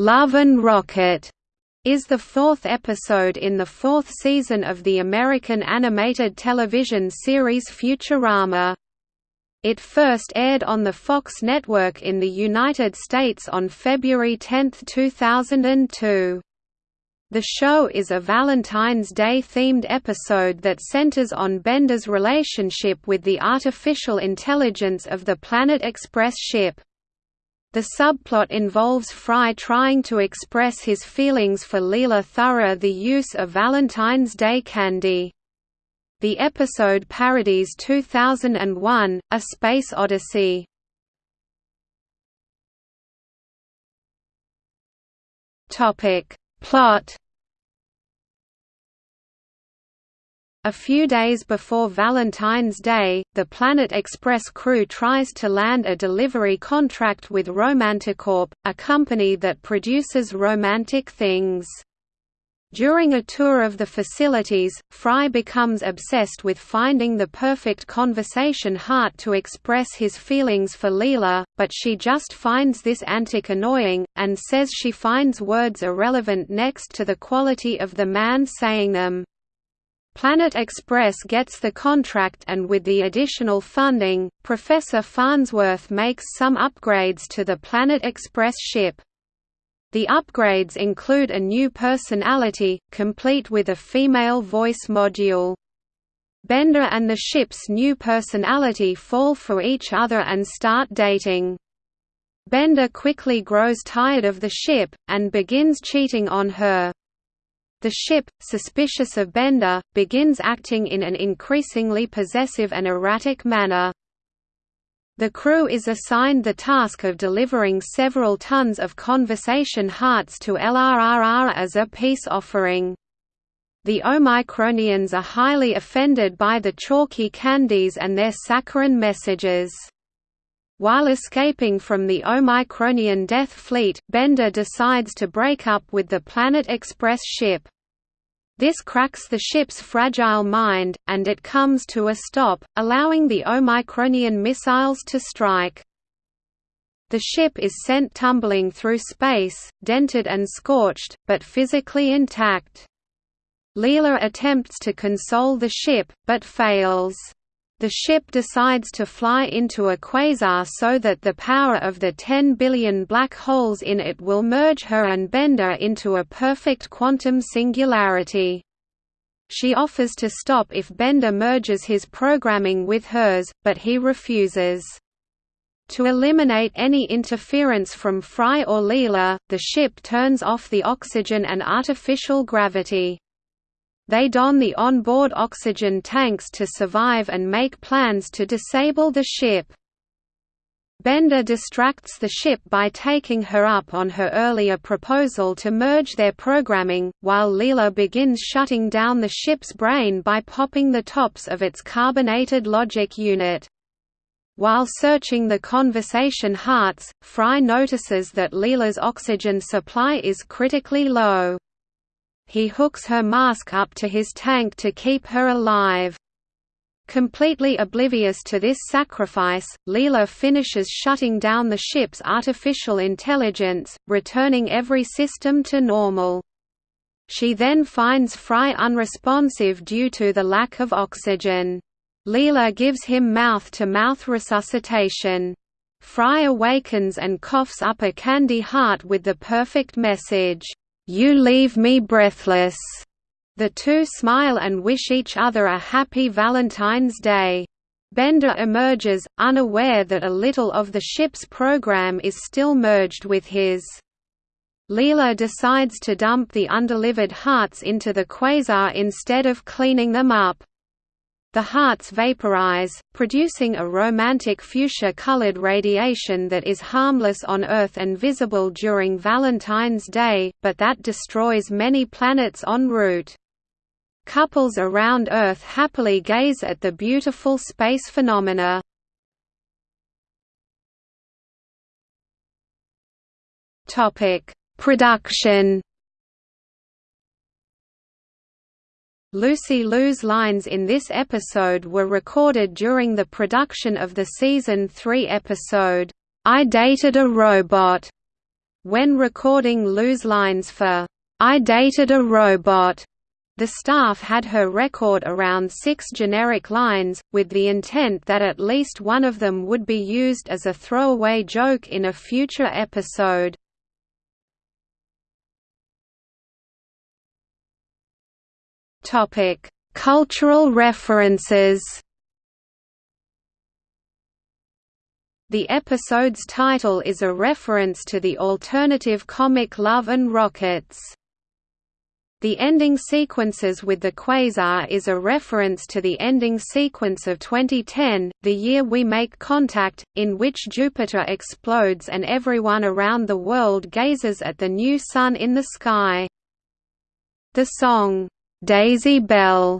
Love and Rocket is the fourth episode in the fourth season of the American animated television series Futurama. It first aired on the Fox network in the United States on February 10, 2002. The show is a Valentine's Day-themed episode that centers on Bender's relationship with the artificial intelligence of the Planet Express ship. The subplot involves Fry trying to express his feelings for Leela through the use of Valentine's Day candy. The episode parodies 2001, A Space Odyssey. Plot A few days before Valentine's Day, the Planet Express crew tries to land a delivery contract with Romanticorp, a company that produces romantic things. During a tour of the facilities, Fry becomes obsessed with finding the perfect conversation heart to express his feelings for Leela, but she just finds this antic annoying, and says she finds words irrelevant next to the quality of the man saying them. Planet Express gets the contract and with the additional funding, Professor Farnsworth makes some upgrades to the Planet Express ship. The upgrades include a new personality, complete with a female voice module. Bender and the ship's new personality fall for each other and start dating. Bender quickly grows tired of the ship, and begins cheating on her. The ship, suspicious of Bender, begins acting in an increasingly possessive and erratic manner. The crew is assigned the task of delivering several tons of conversation hearts to LRRR as a peace offering. The Omicronians are highly offended by the chalky candies and their saccharine messages. While escaping from the Omicronian Death Fleet, Bender decides to break up with the Planet Express ship. This cracks the ship's fragile mind, and it comes to a stop, allowing the Omicronian missiles to strike. The ship is sent tumbling through space, dented and scorched, but physically intact. Leela attempts to console the ship, but fails. The ship decides to fly into a quasar so that the power of the 10 billion black holes in it will merge her and Bender into a perfect quantum singularity. She offers to stop if Bender merges his programming with hers, but he refuses. To eliminate any interference from Fry or Leela, the ship turns off the oxygen and artificial gravity. They don the onboard oxygen tanks to survive and make plans to disable the ship. Bender distracts the ship by taking her up on her earlier proposal to merge their programming, while Leela begins shutting down the ship's brain by popping the tops of its carbonated logic unit. While searching the conversation hearts, Fry notices that Leela's oxygen supply is critically low he hooks her mask up to his tank to keep her alive. Completely oblivious to this sacrifice, Leela finishes shutting down the ship's artificial intelligence, returning every system to normal. She then finds Fry unresponsive due to the lack of oxygen. Leela gives him mouth-to-mouth -mouth resuscitation. Fry awakens and coughs up a candy heart with the perfect message, you leave me breathless. The two smile and wish each other a happy Valentine's Day. Bender emerges, unaware that a little of the ship's program is still merged with his. Leela decides to dump the undelivered hearts into the quasar instead of cleaning them up. The hearts vaporize, producing a romantic fuchsia-colored radiation that is harmless on Earth and visible during Valentine's Day, but that destroys many planets en route. Couples around Earth happily gaze at the beautiful space phenomena. Production Lucy Liu's lines in this episode were recorded during the production of the season 3 episode, I Dated a Robot, When recording Liu's lines for I Dated a Robot, the staff had her record around six generic lines, with the intent that at least one of them would be used as a throwaway joke in a future episode. Cultural references The episode's title is a reference to the alternative comic Love and Rockets. The ending sequences with the quasar is a reference to the ending sequence of 2010, The Year We Make Contact, in which Jupiter explodes and everyone around the world gazes at the new sun in the sky. The song, "'Daisy Bell'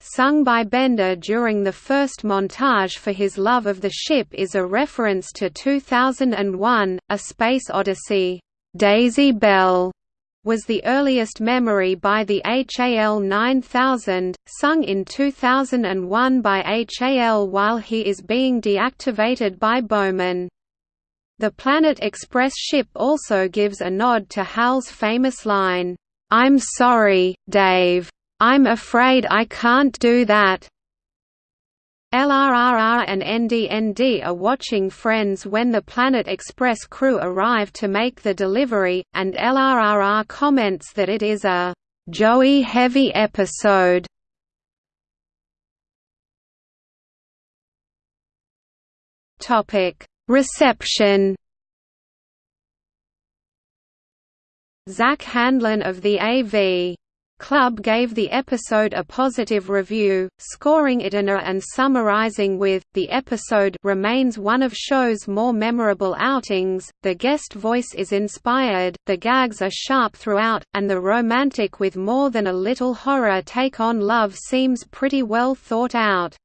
sung by Bender during the first montage for his love of the ship is a reference to 2001, A Space Odyssey. Daisy Bell was the earliest memory by the HAL 9000, sung in 2001 by HAL while he is being deactivated by Bowman. The Planet Express ship also gives a nod to HAL's famous line, "'I'm sorry, Dave. I'm afraid I can't do that. LRRR and NDND are watching Friends when the Planet Express crew arrive to make the delivery, and LRRR comments that it is a Joey heavy episode. Reception. Zack Handlen of the AV Club gave the episode a positive review, scoring it an A and summarizing with, the episode remains one of show's more memorable outings, the guest voice is inspired, the gags are sharp throughout, and the romantic with more than a little horror take on love seems pretty well thought out.